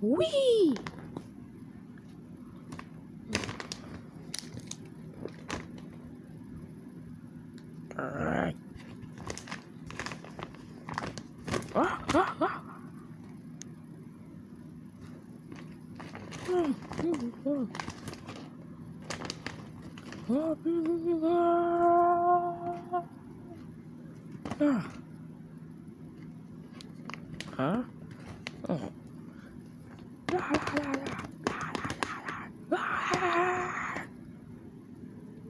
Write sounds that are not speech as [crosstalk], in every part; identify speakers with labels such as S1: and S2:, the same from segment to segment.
S1: Wee! Ah, ah, ah. Oh, Ah huh? Oh.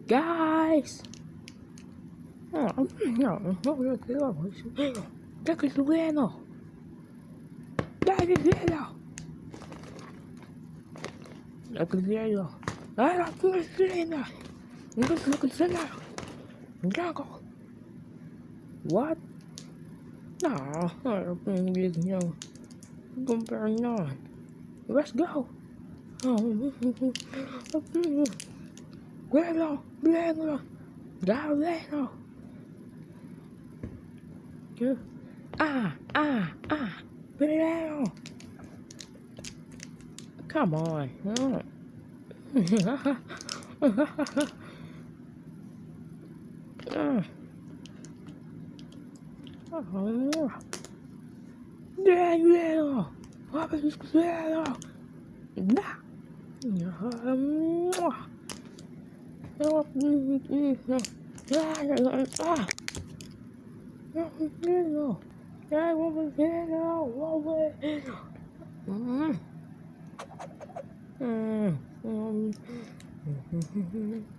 S1: Guys! No, no, no, no, no, Jack is Lugano! Jack is Lugano! Jack is Lugano! I love Lugano! Look at Lugano! Jackal! What? No, no, go bang on. Let's go. Guerrero, Guerrero, Guerrero. Ah, ah, ah, Guerrero. Come on. [laughs] Guerreiro! Vamos, guerreiro! Dá! Eu acredito! Ah! Eu acredito! Eu acredito! Hum! Hum! Hum!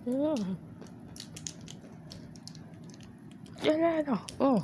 S1: Hum! Guerreiro! Oh!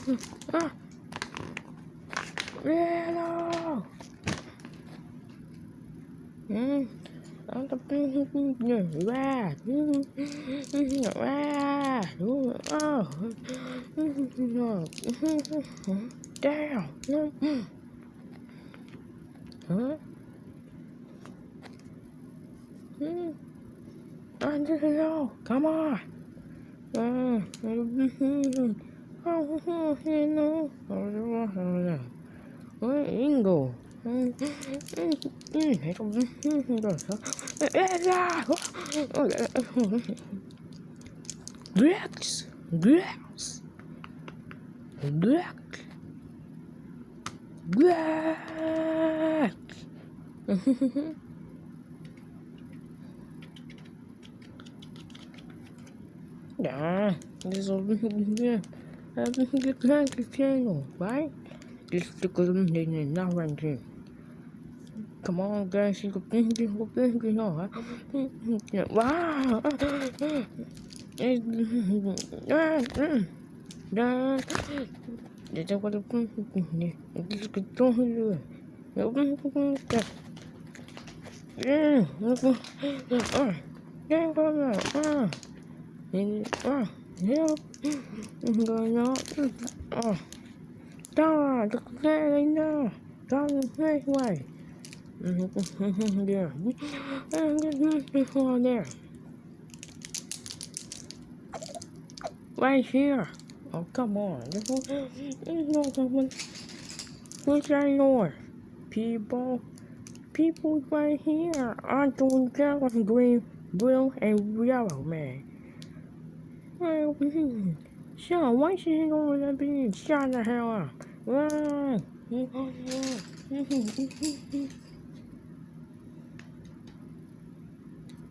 S1: Ah. Hello. Hmm. Ang tapin niya. Wah. Wah. Oh. Damn. Huh? Hmm. I just know. Come on. Uh, Ingo. Grex, Grex, Grex, Grex. Yeah, this is Everything like a channel, right? Just stick with them, they need not run to. Come on, guys, you go think, you go think, you know. Wow! That's what I'm thinking. This could don't do it. Nobody can do that. Yeah, look. Oh, yeah, go, go, go. Ah, help. I'm going out. Oh. Dara, look at that right now. Dara, play way. there. I'm going before there. Right here. Oh, come on. This There's no someone. Who's that north? People. People right here. I don't get green, blue, and yellow, man. Why? Sean, why is she going to be shot the hell up?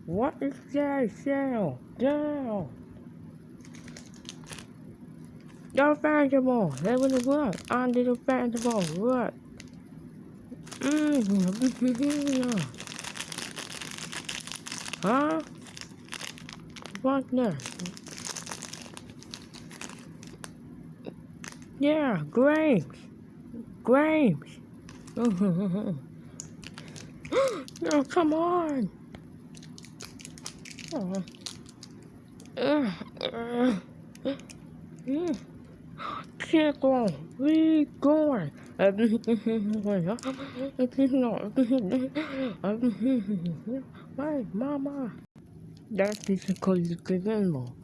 S1: What is that shell? Down! Go festival! the would I on the festival, look! Mmm, Huh? What next? Yeah, grapes. Grapes. [laughs] no, come on. Oh. Uh, uh, uh. Chico, we going. Why, mama? That is because it's animal.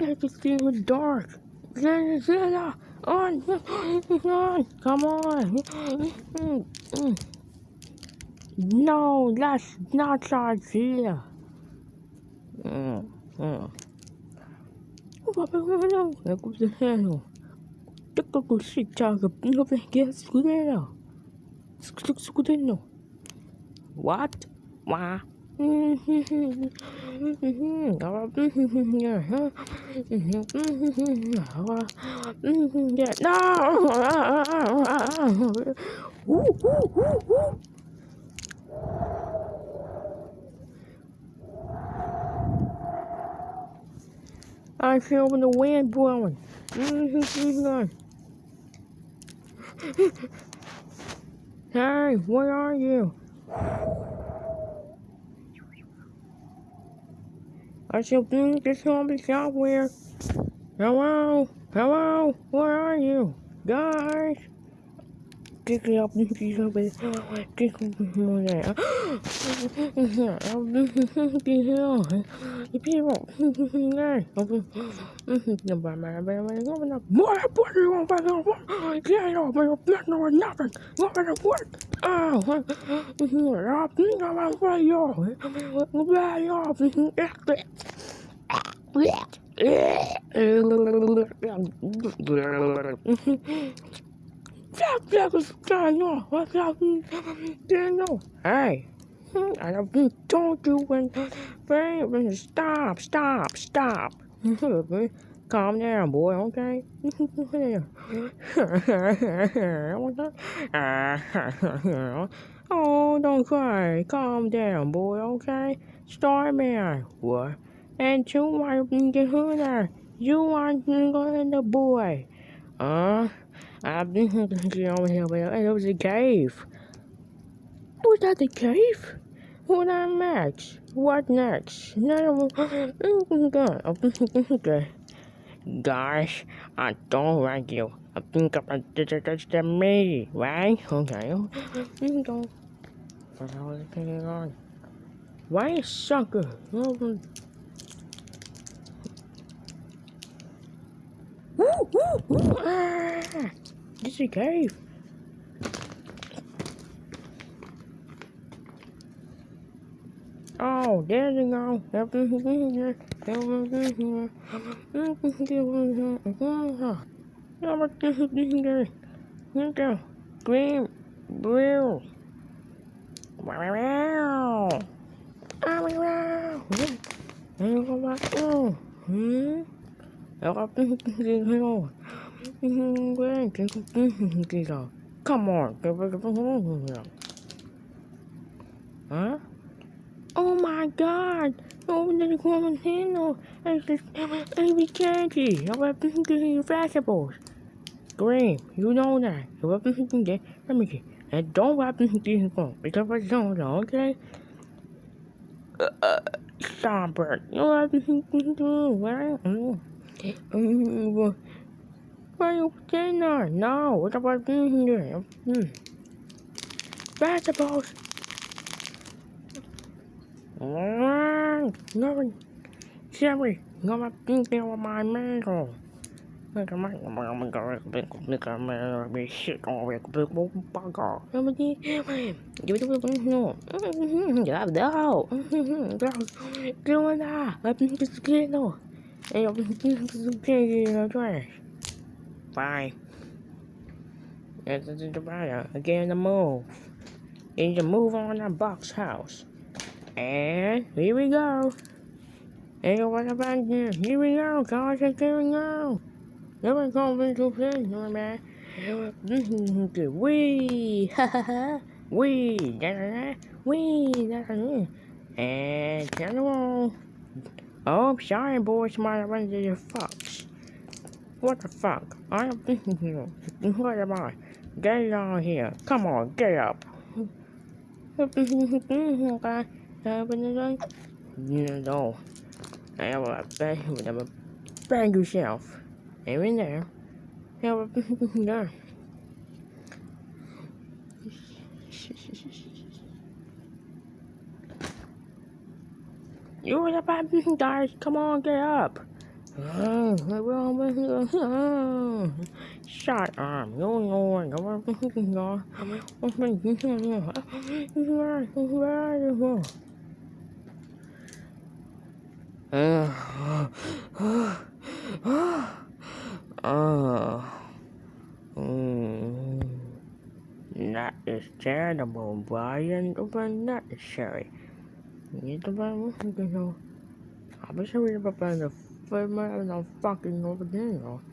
S1: I can see in the dark. Zena, on, on, come on. No, that's not idea. Mm, mm. What? What? I feel the wind blowing. hey, where are you? I shall be this zombie software. Hello? Hello? Where are you? Guys? Pick it up and pick up it. Pick up it. The people. Guys. More what do you want to know? Get off my blood or nothing. What the what? Oh, I'm thinking about what you're. Where you're. Hey, I told you when, when stop, stop, stop. Calm down, boy, okay? oh, don't cry. Calm down, boy, okay? Starman, what? And want to who there? You in the boy? Uh, I've been over here, but it was a cave. Was that the cave? What on next? What next? No, okay. Gosh, I don't like you. I think I'm just me, right? Okay. What's going on? Why sucker? Woo. Ah, this is a cave. Oh, there you go. You go. Green, blue. Wow. Wow. Wow. There you go back. Oh. Hmm. Come on, huh? Oh my god! Oh, the Quarantino! It's just baby candy! I'm up to vegetables! Green, you know that. You're up to get. Let me get. And don't wrap this phone because I don't know, okay? Uh, uh, stop. You're up to do, right? Are you staying there? No, what about being here? Hmm. Vegetables! No, Jerry, you're not thinking of my mango. Look at my mom and go look at my big shit on a big bug off. Everybody, you do it no. Yeah, no. Doing that. Let me just get no. Hey, I'm gonna trash. Bye. This is the buyer. Again, the move. Need to move on that box house. And here we go. Hey, what about here? Here we go, guys. Here we go. Never come into play, no man. Mm-hmm. Wee, ha ha. Wee, da [laughs] da da. Wee, da da da. And turn the wall. Oh, sorry, boys, might run into your fox. What the fuck? I am thinking here. [laughs] What am I? Get out here. Come on, get up. [laughs] You know, I will bang you never bang yourself. Aim in there. Have a [laughs] there. You're the bad guys. Come on, get up. Shut up. You're going. You're Oh, mm, that is terrible, Brian. But necessary. Itu baru, you know. Apa sih udah the firma and fucking over there.